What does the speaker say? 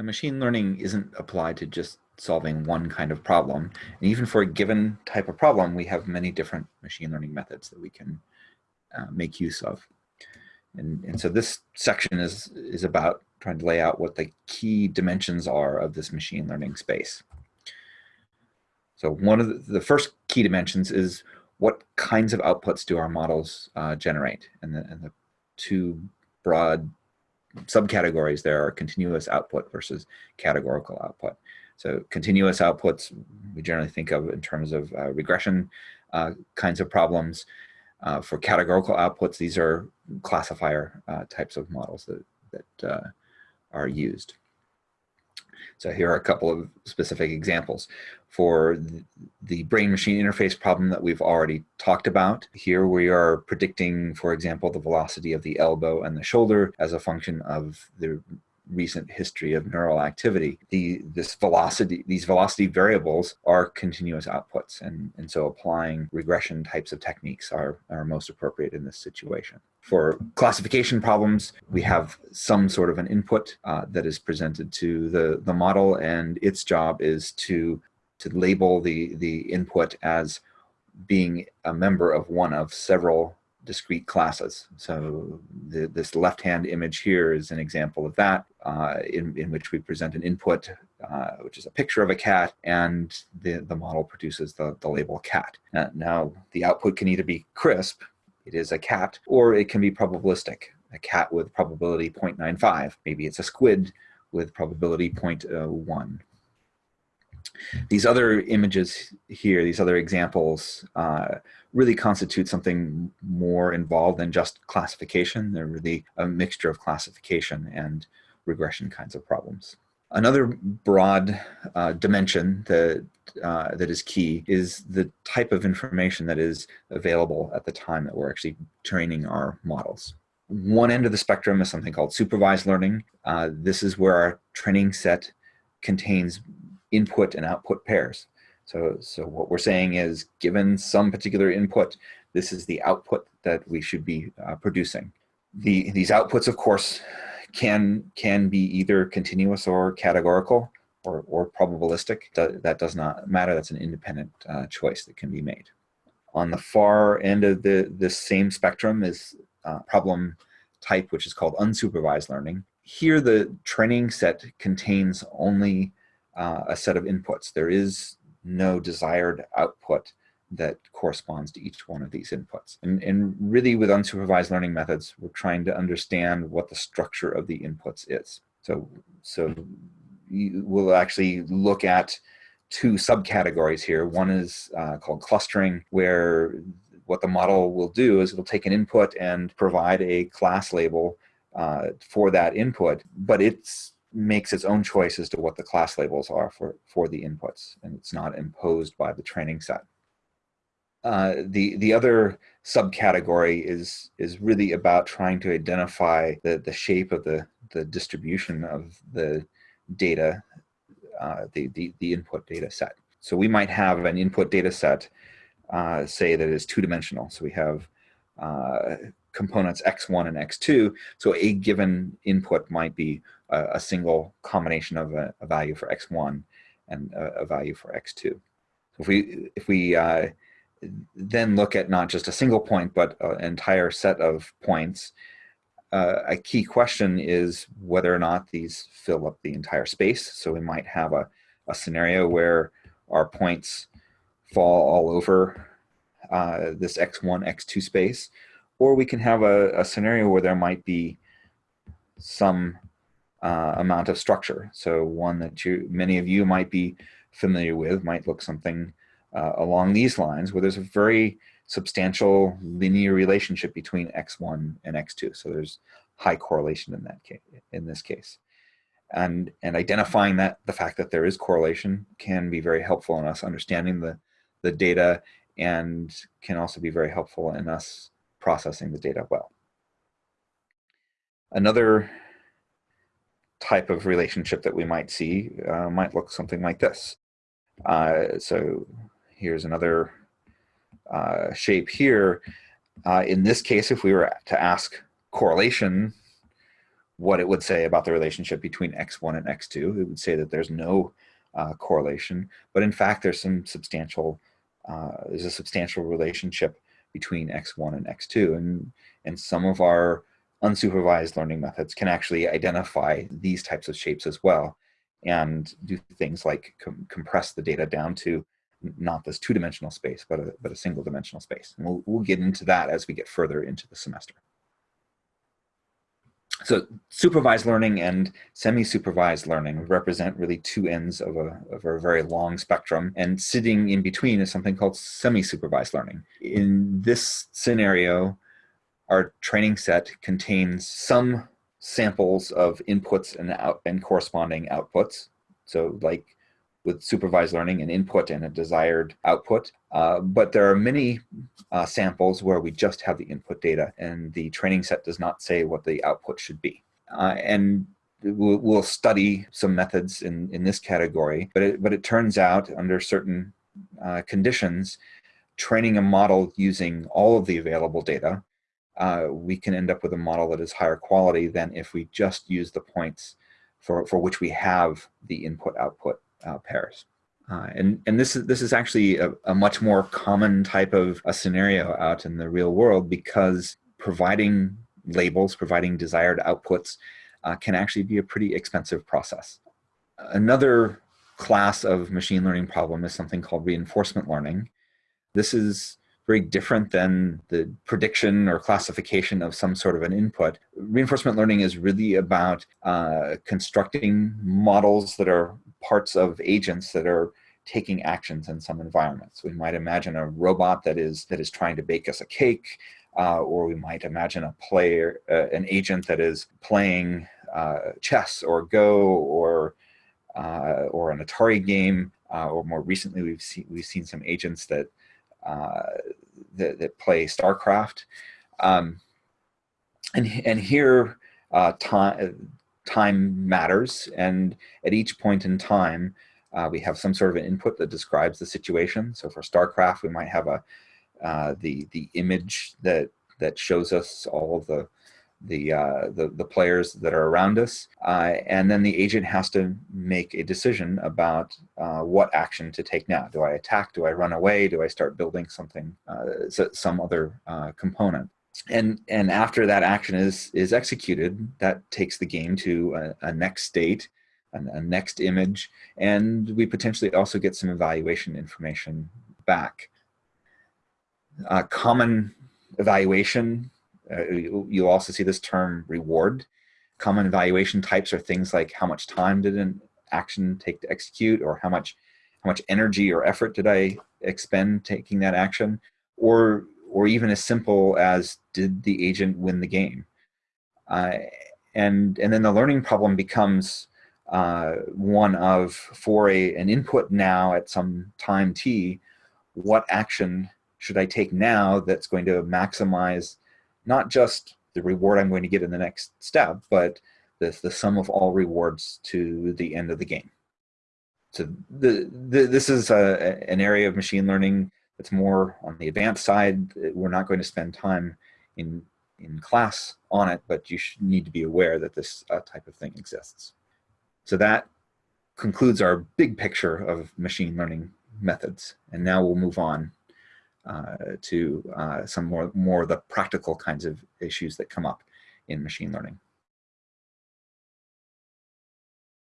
Now, machine learning isn't applied to just solving one kind of problem. And even for a given type of problem, we have many different machine learning methods that we can uh, make use of. And, and so this section is, is about trying to lay out what the key dimensions are of this machine learning space. So one of the, the first key dimensions is what kinds of outputs do our models uh, generate? And the, and the two broad subcategories there are continuous output versus categorical output. So continuous outputs we generally think of in terms of uh, regression uh, kinds of problems. Uh, for categorical outputs, these are classifier uh, types of models that, that uh, are used. So here are a couple of specific examples. For the brain-machine interface problem that we've already talked about, here we are predicting, for example, the velocity of the elbow and the shoulder as a function of the recent history of neural activity. The, this velocity, these velocity variables are continuous outputs. And, and so applying regression types of techniques are, are most appropriate in this situation. For classification problems, we have some sort of an input uh, that is presented to the, the model and its job is to, to label the, the input as being a member of one of several discrete classes. So the, this left-hand image here is an example of that, uh, in, in which we present an input, uh, which is a picture of a cat, and the, the model produces the, the label cat. Uh, now, the output can either be crisp, it is a cat, or it can be probabilistic, a cat with probability 0.95. Maybe it's a squid with probability 0.1. These other images here, these other examples, uh, really constitute something more involved than just classification. They're really a mixture of classification and regression kinds of problems. Another broad uh, dimension that, uh, that is key is the type of information that is available at the time that we're actually training our models. One end of the spectrum is something called supervised learning. Uh, this is where our training set contains input and output pairs. So, so what we're saying is given some particular input, this is the output that we should be uh, producing. The, these outputs, of course, can, can be either continuous or categorical or, or probabilistic. That does not matter. That's an independent uh, choice that can be made. On the far end of the, this same spectrum is uh, problem type, which is called unsupervised learning. Here, the training set contains only uh, a set of inputs. There is no desired output that corresponds to each one of these inputs. And, and really with unsupervised learning methods, we're trying to understand what the structure of the inputs is. So, so we'll actually look at two subcategories here. One is uh, called clustering, where what the model will do is it'll take an input and provide a class label uh, for that input, but it's makes its own choice as to what the class labels are for, for the inputs, and it's not imposed by the training set. Uh, the, the other subcategory is, is really about trying to identify the, the shape of the, the distribution of the data, uh, the, the, the input data set. So we might have an input data set, uh, say that is two-dimensional. So we have uh, components x1 and x2. So a given input might be a, a single combination of a, a, value for x1 and a, a, value for x2. So if we, if we uh, then look at not just a single point, but an entire set of points, uh, a key question is whether or not these fill up the entire space. So we might have a, a scenario where our points fall all over uh, this x1, x2 space, or we can have a, a scenario where there might be some uh, amount of structure. So one that you, many of you might be familiar with might look something uh, along these lines where there's a very substantial linear relationship between x1 and x2. So there's high correlation in that case, in this case. And, and identifying that the fact that there is correlation can be very helpful in us understanding the, the data and can also be very helpful in us processing the data well. Another type of relationship that we might see uh, might look something like this. Uh, so here's another uh, shape here. Uh, in this case, if we were to ask correlation, what it would say about the relationship between x1 and x2. It would say that there's no uh, correlation, but in fact, there's some substantial, uh, there's a substantial relationship between x1 and x2, and and some of our unsupervised learning methods can actually identify these types of shapes as well, and do things like com compress the data down to not this two-dimensional space, but a, but a single-dimensional space. And we'll, we'll get into that as we get further into the semester. So supervised learning and semi-supervised learning represent really two ends of a, of a very long spectrum. And sitting in between is something called semi-supervised learning. In this scenario, our training set contains some samples of inputs and, out, and corresponding outputs. So like with supervised learning, an input and a desired output. Uh, but there are many uh, samples where we just have the input data and the training set does not say what the output should be. Uh, and we'll, we'll, study some methods in, in this category, but it, but it turns out under certain uh, conditions, training a model using all of the available data, uh, we can end up with a model that is higher quality than if we just use the points for, for which we have the input-output uh, pairs. Uh, and and this is this is actually a, a, much more common type of a scenario out in the real world because providing labels, providing desired outputs, uh, can actually be a pretty expensive process. Another class of machine learning problem is something called reinforcement learning. This is very different than the prediction or classification of some sort of an input. Reinforcement learning is really about uh, constructing models that are parts of agents that are taking actions in some environments. We might imagine a robot that is that is trying to bake us a cake, uh, or we might imagine a player, uh, an agent that is playing uh, chess or Go or uh, or an Atari game, uh, or more recently we've seen we've seen some agents that uh, that, that, play StarCraft. Um, and, and here, uh, time, time matters, and at each point in time, uh, we have some sort of an input that describes the situation. So for StarCraft, we might have a uh, the the image that that shows us all of the the, uh, the, the players that are around us. Uh, and then the agent has to make a decision about uh, what action to take now. Do I attack? Do I run away? Do I start building something, uh, some other component? And, and after that action is, is executed, that takes the game to a, a next state, a, a next image, and we potentially also get some evaluation information back. Uh, common evaluation uh, you, will also see this term reward. Common evaluation types are things like how much time did an action take to execute or how much how much energy or effort did I expend taking that action or or even as simple as did the agent win the game uh, and and then the learning problem becomes uh, one of for a an input now at some time t what action should I take now that's going to maximize not just the reward I'm going to get in the next step, but the, the sum of all rewards to the end of the game. So the, the, this is a, an area of machine learning that's more on the advanced side. We're not going to spend time in, in class on it, but you should need to be aware that this uh, type of thing exists. So that concludes our big picture of machine learning methods. And now we'll move on uh, to uh, some more, more of the practical kinds of issues that come up in machine learning.